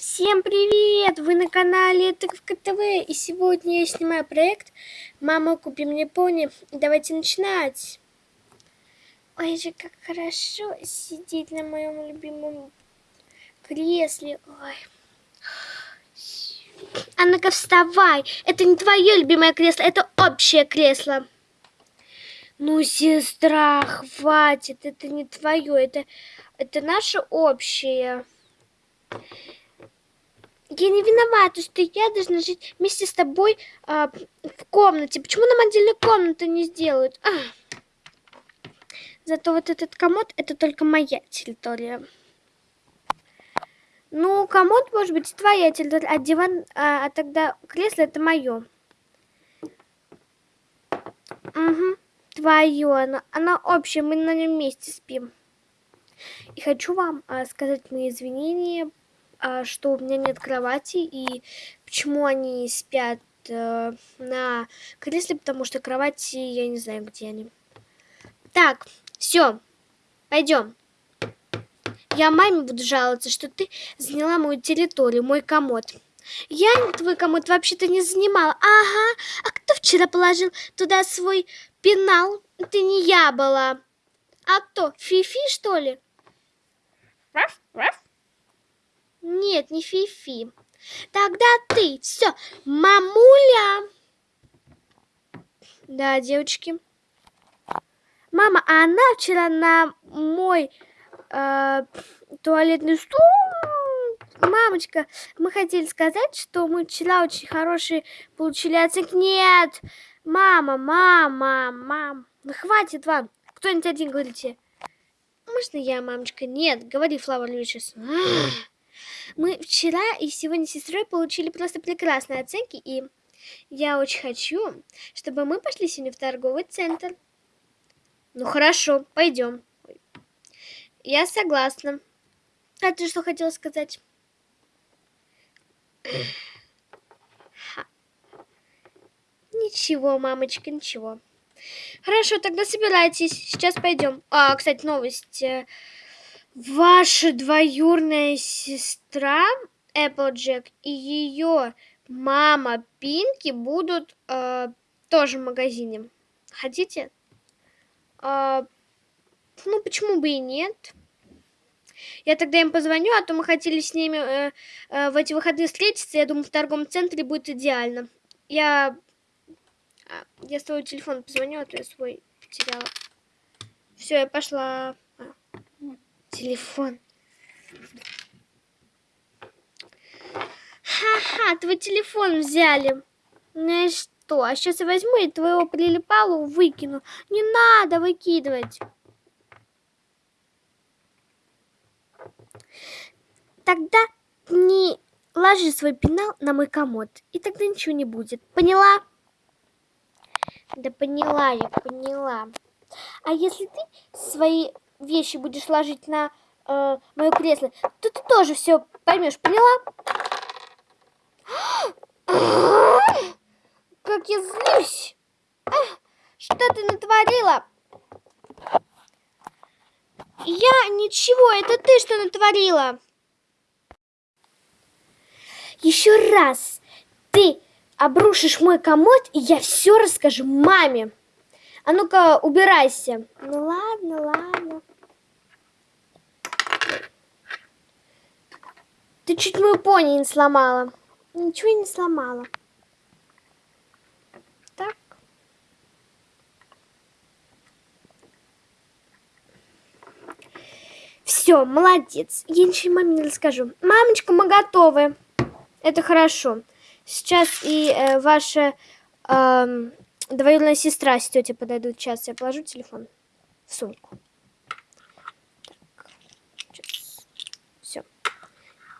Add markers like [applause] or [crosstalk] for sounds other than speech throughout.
Всем привет! Вы на канале Тыковка ТВ и сегодня я снимаю проект «Мама, купи мне пони». Давайте начинать! Ой же, как хорошо сидеть на моем любимом кресле. Ой. А ну-ка вставай! Это не твое любимое кресло, это общее кресло. Ну, сестра, хватит, это не твое, это, это наше общее. Я не виновата, что я должна жить вместе с тобой а, в комнате. Почему нам отдельную комнату не сделают? А. Зато вот этот комод это только моя территория. Ну, комод может быть твоя территория, а диван, а, а тогда кресло это мое. Угу, твое, оно, оно общее, мы на нем вместе спим. И хочу вам а, сказать мои извинения что у меня нет кровати и почему они спят э, на кресле, потому что кровати я не знаю, где они. Так, все, пойдем. Я маме буду жаловаться, что ты заняла мою территорию, мой комод. Я твой комод вообще-то не занимала. Ага, а кто вчера положил туда свой пенал? Ты не я была. А кто, Фифи, что ли? Раф, раф. Нет, не Фифи. Тогда ты. Все, мамуля. Да, девочки. Мама, а она вчера на мой э, туалетный стул... Мамочка, мы хотели сказать, что мы вчера очень хорошие получили оценки. Нет! Мама, мама, мам. Ну, хватит вам. Кто-нибудь один говорите. Можно я, мамочка? Нет, говори, Флавр Львичес. Мы вчера и сегодня с сестрой получили просто прекрасные оценки, и я очень хочу, чтобы мы пошли сегодня в торговый центр. Ну хорошо, пойдем. Я согласна. А ты что хотела сказать? Ничего, мамочка, ничего. Хорошо, тогда собирайтесь. Сейчас пойдем. А, кстати, новость. Ваша двоюрная сестра Эпплджек и ее мама Пинки будут э, тоже в магазине. Хотите? Э, ну, почему бы и нет? Я тогда им позвоню, а то мы хотели с ними э, э, в эти выходные встретиться. Я думаю, в торговом центре будет идеально. Я, а, я свой телефон позвоню, а то я свой потеряла. Все, я пошла телефон. Ха-ха, твой телефон взяли. Ну и что? А сейчас я возьму и твоего прилипалу выкину. Не надо выкидывать. Тогда не ложи свой пенал на мой комод, и тогда ничего не будет. Поняла? Да поняла я, поняла. А если ты свои вещи будешь ложить на э, мое кресло, то ты тоже все поймешь, поняла? [gasps] Как я злюсь! [gasps] Что ты натворила? Я ничего, это ты что натворила? Еще раз ты обрушишь мой комод, и я все расскажу маме. А ну-ка, убирайся. Ну ладно, ладно. Ты чуть мою пони не сломала. Ничего не сломала. Так. Все, молодец. Я ничего маме не расскажу. Мамочка, мы готовы. Это хорошо. Сейчас и э, ваша э, двоюродная сестра с тетей подойдут. Сейчас я положу телефон в сумку.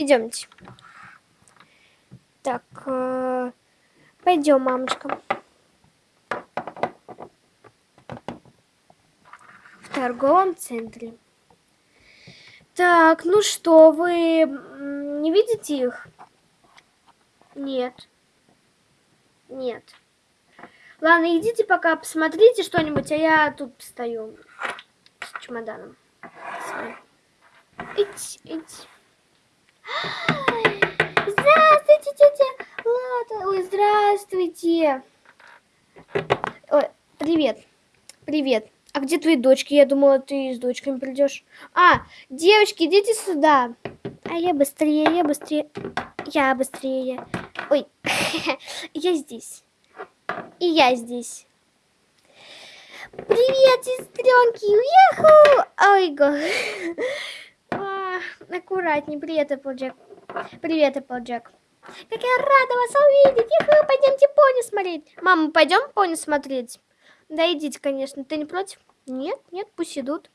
Идемте. Так, э, пойдем, мамочка. В торговом центре. Так, ну что, вы не видите их? Нет. Нет. Ладно, идите пока посмотрите что-нибудь, а я тут стою с чемоданом. Здравствуйте, тетя Лада. Ой, здравствуйте. Ой, привет. Привет. А где твои дочки? Я думала, ты с дочками придешь. А, девочки, идите сюда. А я быстрее, я быстрее. Я быстрее. Ой, [laughs] я здесь. И я здесь. Привет, сестренки! Уехал! Ой, го. [laughs] Аккуратней. Привет, Эпплджек. Привет, Эпплджек. Как я рада вас увидеть! Иху, пойдемте пони смотреть. Мама, пойдем пони смотреть? Да идите, конечно. Ты не против? Нет, нет, пусть идут.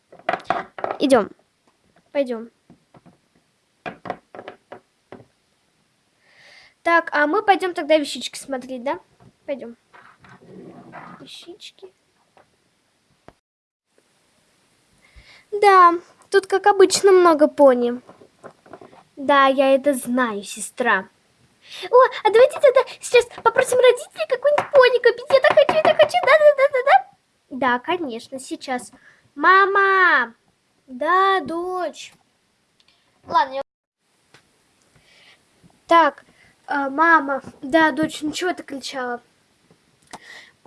Идем. Пойдем. Так, а мы пойдем тогда вещички смотреть, да? Пойдем. Вещички. Да, тут, как обычно, много пони. Да, я это знаю, сестра. О, а давайте тогда сейчас попросим родителей какой-нибудь пони купить. Я так хочу, я так хочу. Да-да-да-да-да. Да, конечно, сейчас. Мама! Да, дочь. Ладно, я... Так, э, мама. Да, дочь, ну чего ты кричала?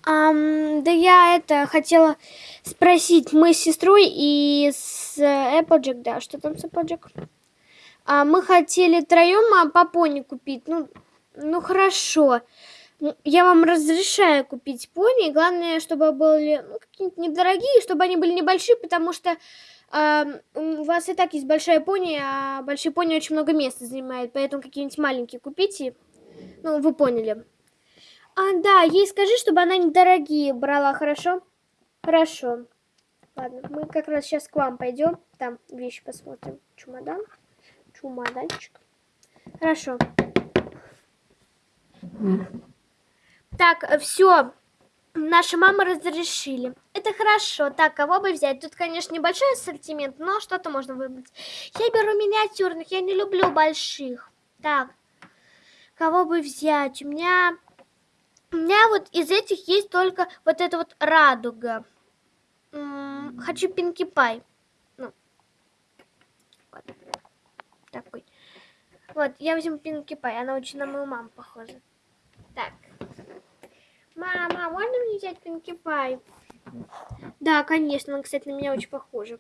Um, да я это хотела спросить, мы с сестрой и с Applejack, да, что там с Applejack? А, мы хотели троем а, по пони купить, ну, ну хорошо. Я вам разрешаю купить пони, главное, чтобы были ну, какие-нибудь недорогие, чтобы они были небольшие, потому что э, у вас и так есть большая пони, а большие пони очень много места занимают, поэтому какие-нибудь маленькие купите, ну, вы поняли. А, да, ей скажи, чтобы она недорогие брала, хорошо? Хорошо. Ладно, мы как раз сейчас к вам пойдем. Там вещи посмотрим. Чемодан. Чемоданчик. Хорошо. Так, все. Наши мамы разрешили. Это хорошо. Так, кого бы взять? Тут, конечно, небольшой ассортимент, но что-то можно выбрать. Я беру миниатюрных, я не люблю больших. Так, кого бы взять? У меня у меня вот из этих есть только вот эта вот радуга. М -м, хочу Пинки Пай. Ну. Вот. Такой. Вот, я возьму Пинки Пай. Она очень на мою маму похожа. Так. Мама, можно мне взять Пинки Пай? Да, конечно. Она, кстати, на меня очень похожа.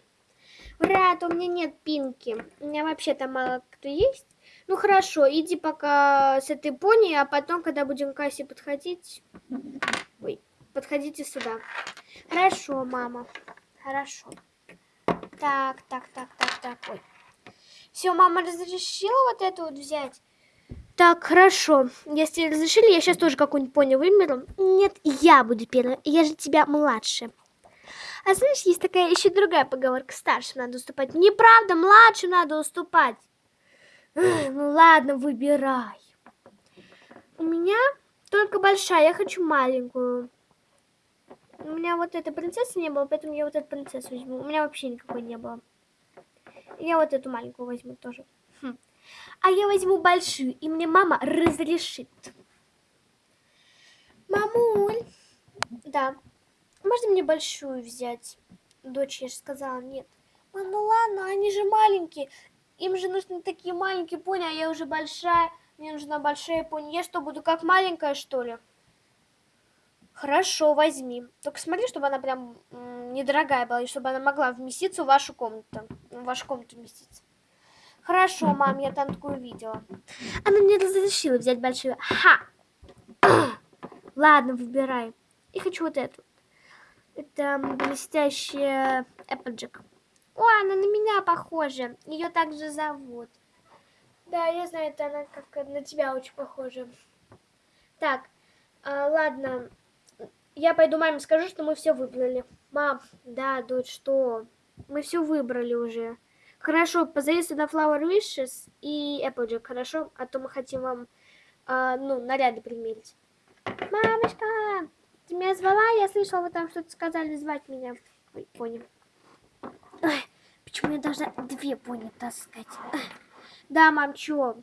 Ура, у меня нет Пинки. У меня вообще там мало кто есть. Ну хорошо, иди пока с этой пони, а потом, когда будем к кассе подходить... Ой, подходите сюда. Хорошо, мама. Хорошо. Так, так, так, так, так. Ой. Все, мама разрешила вот эту вот взять? Так, хорошо. Если разрешили, я сейчас тоже какую-нибудь пони выберу. Нет, я буду первой. Я же тебя младше. А знаешь, есть такая еще другая поговорка. Старшим надо уступать. Неправда, младшим надо уступать. Ну ладно, выбирай. У меня только большая, я хочу маленькую. У меня вот этой принцессы не было, поэтому я вот эту принцессу возьму. У меня вообще никакой не было. Я вот эту маленькую возьму тоже. Хм. А я возьму большую, и мне мама разрешит. Мамуль. Да. Можно мне большую взять? Дочь, я же сказала, нет. Мам, ну ладно, они же маленькие. Им же нужны такие маленькие пони, а я уже большая. Мне нужна большая пони. Я что, буду как маленькая, что ли? Хорошо, возьми. Только смотри, чтобы она прям недорогая была, и чтобы она могла вместиться в вашу комнату. В вашу комнату вместиться. Хорошо, мам, я там такую видела. Она мне разрешила взять большую. Ха! [coughs] Ладно, выбирай. Я хочу вот эту. Это блестящая Applejack. О, она на меня похожа. Ее также зовут. Да, я знаю, это она как на тебя очень похожа. Так, а, ладно. Я пойду маме скажу, что мы все выбрали. Мам, да, дочь, что? Мы все выбрали уже. Хорошо, позови сюда Flower Wishes и Applejack, хорошо? А то мы хотим вам, а, ну, наряды примерить. Мамочка, ты меня звала? Я слышала, вы там что-то сказали звать меня. Ой, понял. Ой, почему я должна две пони таскать? Ой. Да, мам, чё?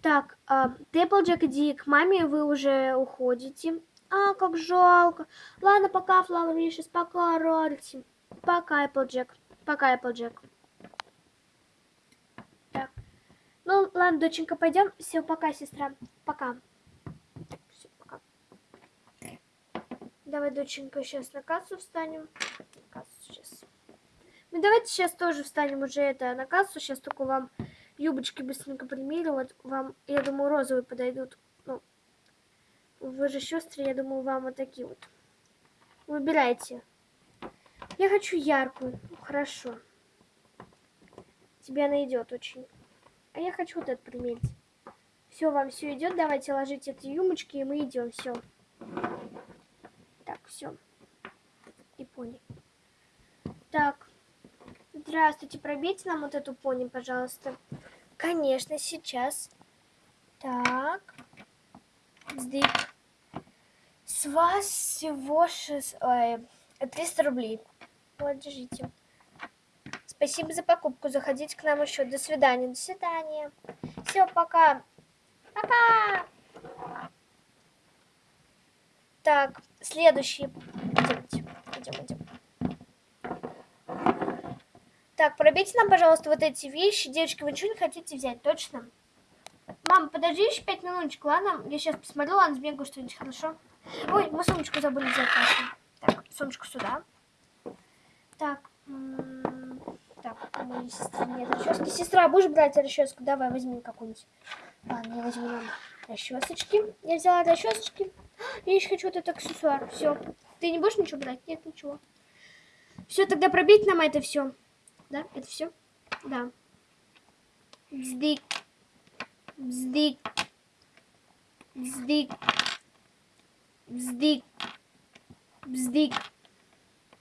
Так, э, Тэпплджек, иди к маме, вы уже уходите. А, как жалко. Ладно, пока, Флауэр Вишес, пока, Рарити. Пока, Эпплджек. Пока, Эпплджек. Так. Ну, ладно, доченька, пойдем. Все, пока, сестра. Пока. Все, пока. Давай, доченька, сейчас на кассу встанем. На кассу сейчас. Ну, давайте сейчас тоже встанем уже это на кассу. Сейчас только вам юбочки быстренько примерю. Вот вам, я думаю, розовые подойдут. Ну, вы же сестры, я думаю, вам вот такие вот. Выбирайте. Я хочу яркую. Ну, хорошо. Тебе она идет очень. А я хочу вот этот примерить. Все, вам все идет. Давайте ложить эти юмочки, и мы идем. Все. Так, все. И пони. Так. Здравствуйте, пробейте нам вот эту пони, пожалуйста. Конечно, сейчас. Так. Сдык. С вас всего 6... Ой, 300 рублей. Вот. Спасибо за покупку. Заходите к нам еще. До свидания. До свидания. Все, пока. Пока. Так, следующий. Идемте. Идем, идем. Так, пробейте нам, пожалуйста, вот эти вещи. Девочки, вы ничего не хотите взять, точно? Мам, подожди еще пять минуточек, ладно? Я сейчас посмотрю, ладно, сбегаю что-нибудь, хорошо? Ой, мы сумочку забыли взять. Так, сумочку сюда. Так, так, у моей нет расчески. Сестра, будешь брать расческу? Давай, возьми какую-нибудь. Ладно, я возьму нам расчесочки. Я взяла расчесочки. [gasps] Я еще хочу вот этот аксессуар. Все. Ты не будешь ничего брать? Нет, ничего. Все, тогда пробить нам это все. Да, это все? Да. Бздик. Бздик. Бздик. Бздик. Бздик.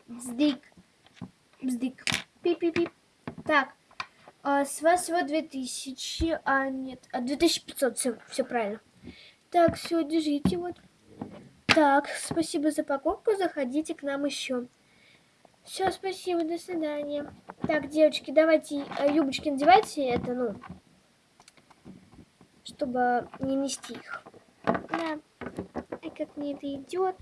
Бздик. Бздик. Пип-пип-пип. Так. А, с вас всего 2000, а нет, а 2500, все, все правильно. Так, все, держите вот. Так, спасибо за покупку, заходите к нам еще. Все, спасибо, до свидания. Так, девочки, давайте э, юбочки надевайте, это, ну, чтобы не нести их. Да. Как мне это идет.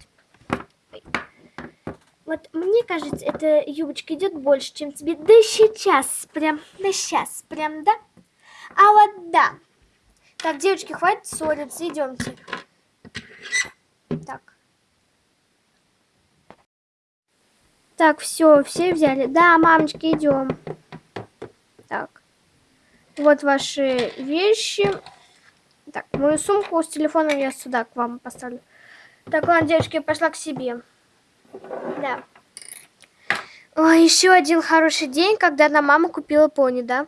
Вот мне кажется, эта юбочка идет больше, чем тебе. Да сейчас, прям, да сейчас, прям, да? А вот да. Так, девочки, хватит ссориться, идемте. Так. Так, все, все взяли. Да, мамочки, идем. Так. Вот ваши вещи. Так, мою сумку с телефоном я сюда к вам поставлю. Так, ладно, девочки, я пошла к себе. Да. Ой, еще один хороший день, когда на мама купила пони, да?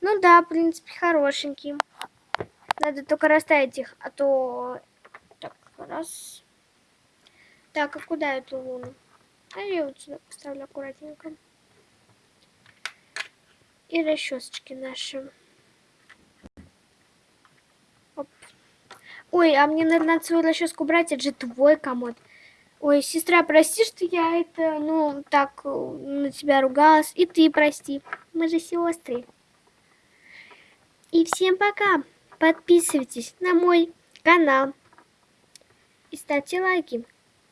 Ну да, в принципе, хорошенький. Надо только расставить их, а то... Так, раз. Так, а куда эту луну? А я вот сюда поставлю аккуратненько. И расчесочки наши. Ой, а мне надо, надо свою расческу брать, это же твой комод. Ой, сестра, прости, что я это, ну, так э, на тебя ругалась. И ты прости. Мы же сестры. И всем пока. Подписывайтесь на мой канал. И ставьте лайки.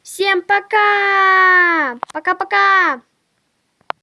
Всем пока! Пока-пока!